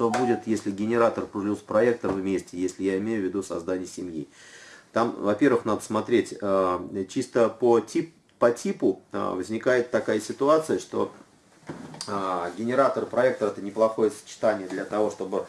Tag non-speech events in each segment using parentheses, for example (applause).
что будет, если генератор плюс проектор вместе, если я имею в виду создание семьи. Там, во-первых, надо смотреть э, чисто по, тип, по типу э, возникает такая ситуация, что э, генератор проектор это неплохое сочетание для того, чтобы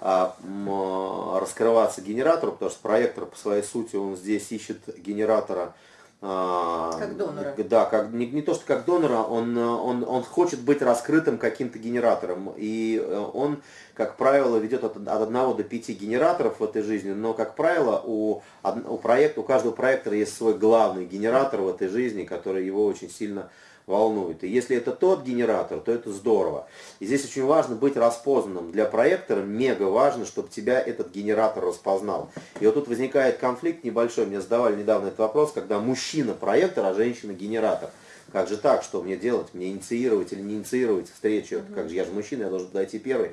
раскрываться генератору, потому что проектор по своей сути он здесь ищет генератора как донора. Да, как, не, не то, что как донора, он, он, он хочет быть раскрытым каким-то генератором. И э, он, как правило, ведет от, от 1 до 5 генераторов в этой жизни, но, как правило, у, у, проекта, у каждого проектора есть свой главный генератор в этой жизни, который его очень сильно волнует. И если это тот генератор, то это здорово. И здесь очень важно быть распознанным. Для проектора мега важно, чтобы тебя этот генератор распознал. И вот тут возникает конфликт небольшой. Мне задавали недавно этот вопрос, когда мужчина проектор, а женщина генератор. Как же так, что мне делать? Мне инициировать или не инициировать встречу? Угу. Как же я же мужчина, я должен подойти первый.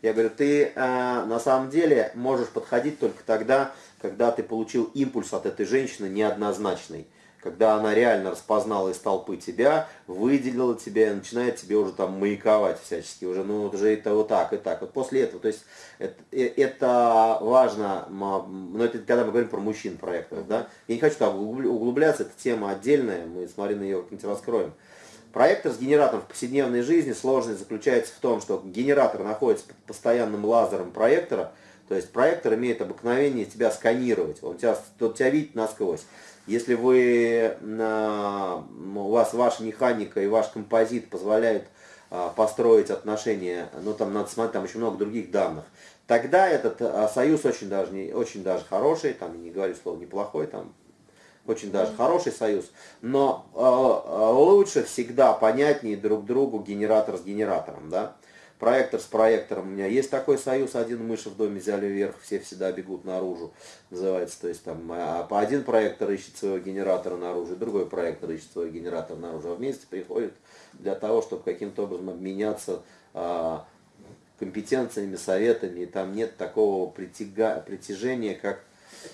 Я говорю, ты э, на самом деле можешь подходить только тогда, когда ты получил импульс от этой женщины неоднозначный когда она реально распознала из толпы тебя, выделила тебя и начинает тебе уже там маяковать всячески, уже, ну, вот уже это вот так и так. Вот после этого, то есть это, э, это важно, но это когда мы говорим про мужчин проектов, да, я не хочу там углубляться, это тема отдельная, мы с Мариной ее как-нибудь раскроем. Проектор с генератором в повседневной жизни сложность заключается в том, что генератор находится под постоянным лазером проектора, то есть проектор имеет обыкновение тебя сканировать, он тебя, он тебя видит насквозь. Если вы, у вас ваша механика и ваш композит позволяют а, построить отношения, ну там надо смотреть, там еще много других данных, тогда этот а, союз очень даже, не, очень даже хороший, там не говорю слово неплохой, там очень даже хороший союз, но э, лучше всегда понятнее друг другу генератор с генератором, да проектор с проектором. У меня есть такой союз, один мыши в доме взяли вверх, все всегда бегут наружу, называется. То есть там а, по один проектор ищет своего генератора наружу, другой проектор ищет своего генератора наружу, а вместе приходят для того, чтобы каким-то образом обменяться а, компетенциями, советами, и там нет такого притяга, притяжения, как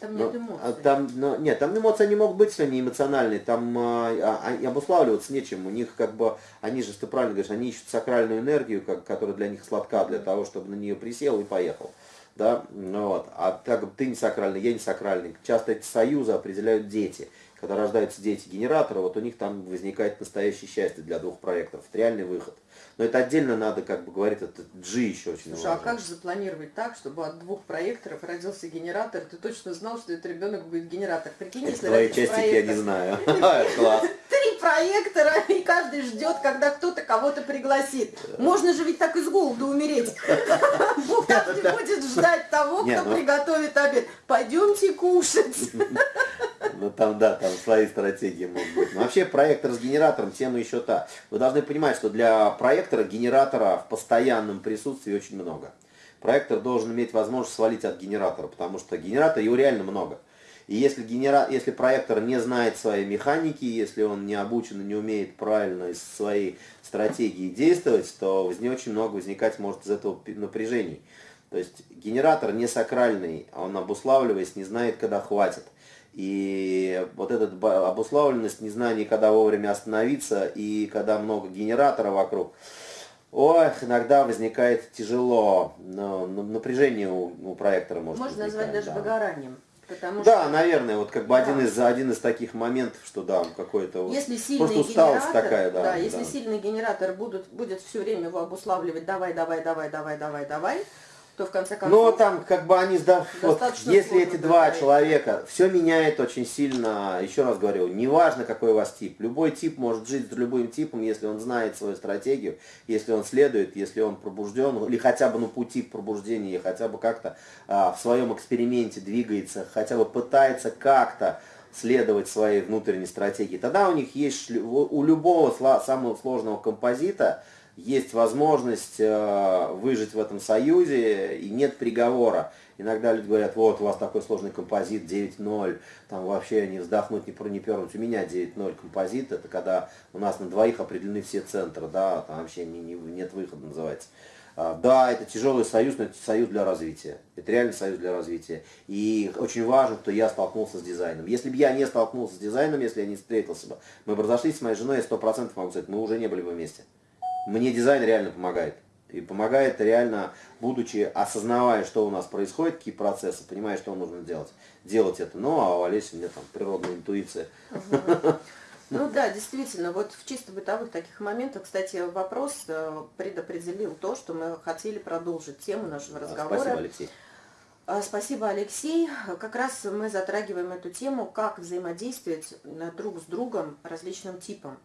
там нет эмоций. А там, но, нет, там эмоции не могут быть, если они эмоциональные. Там а, а, обуславливаться нечем. У них как бы, они же, ты правильно говоришь, они ищут сакральную энергию, как, которая для них сладка, для того, чтобы на нее присел и поехал. Да? Вот. А так ты не сакральный, я не сакральный. Часто эти союзы определяют дети. Когда рождаются дети генератора, вот у них там возникает настоящее счастье для двух проектов. Это реальный выход. Но это отдельно надо как бы говорить, это G еще очень Слушай, важно. а как же запланировать так, чтобы от двух проекторов родился генератор, ты точно знал, что этот ребенок будет генератор? Прикинь, если твои частики проектор, я не знаю. (laughs) (laughs) Три проектора, и каждый ждет, когда кто-то кого-то пригласит. Можно же ведь так из голода умереть. (laughs) Бог каждый будет ждать того, кто ну приготовит обед. Пойдемте кушать. Ну там, да, там свои стратегии могут быть. Но вообще проектор с генератором тема еще та. Вы должны понимать, что для проектора генератора в постоянном присутствии очень много. Проектор должен иметь возможность свалить от генератора, потому что генератора его реально много. И если, генера... если проектор не знает своей механики, если он не обучен и не умеет правильно из своей стратегии действовать, то не очень много возникать может из этого напряжений. То есть генератор не сакральный, он обуславливаясь не знает, когда хватит. И вот эта обусловленность, незнание, когда вовремя остановиться и когда много генератора вокруг, ох, иногда возникает тяжело, но напряжение у, у проектора может Можно назвать даже да. выгоранием. Потому да, что... наверное, вот как бы да. один, из, один из таких моментов, что да, какой-то вот, если сильный просто усталость генератор, такая, да. Да, если да. сильный генератор будут, будет все время его обуславливать, давай, давай, давай, давай, давай, давай, то в конце концов... Но там как бы они, да, вот, если эти два человека, все меняет очень сильно, еще раз говорю, неважно какой у вас тип, любой тип может жить с любым типом, если он знает свою стратегию, если он следует, если он пробужден, или хотя бы на пути к пробуждению, хотя бы как-то а, в своем эксперименте двигается, хотя бы пытается как-то следовать своей внутренней стратегии, тогда у них есть, у любого самого сложного композита, есть возможность э, выжить в этом союзе, и нет приговора. Иногда люди говорят, вот у вас такой сложный композит, 9-0, там вообще не вздохнуть, не, не пернуть. У меня 9-0 композит, это когда у нас на двоих определены все центры, да, там вообще не, не, нет выхода называется. А, да, это тяжелый союз, но это союз для развития. Это реальный союз для развития. И очень важно, что я столкнулся с дизайном. Если бы я не столкнулся с дизайном, если я не встретился бы, мы бы разошлись с моей женой, я 100% могу сказать, мы уже не были бы вместе. Мне дизайн реально помогает. И помогает реально, будучи, осознавая, что у нас происходит, какие процессы, понимая, что нужно делать, делать это. Ну, а у Олеси мне там природная интуиция. (laughs) Ну да, действительно, вот в чисто бытовых таких моментах, кстати, вопрос э, предопределил то, что мы хотели продолжить тему нашего разговора. Спасибо, Алексей. А, спасибо, Алексей. Как раз мы затрагиваем эту тему, как взаимодействовать э, друг с другом различным типом.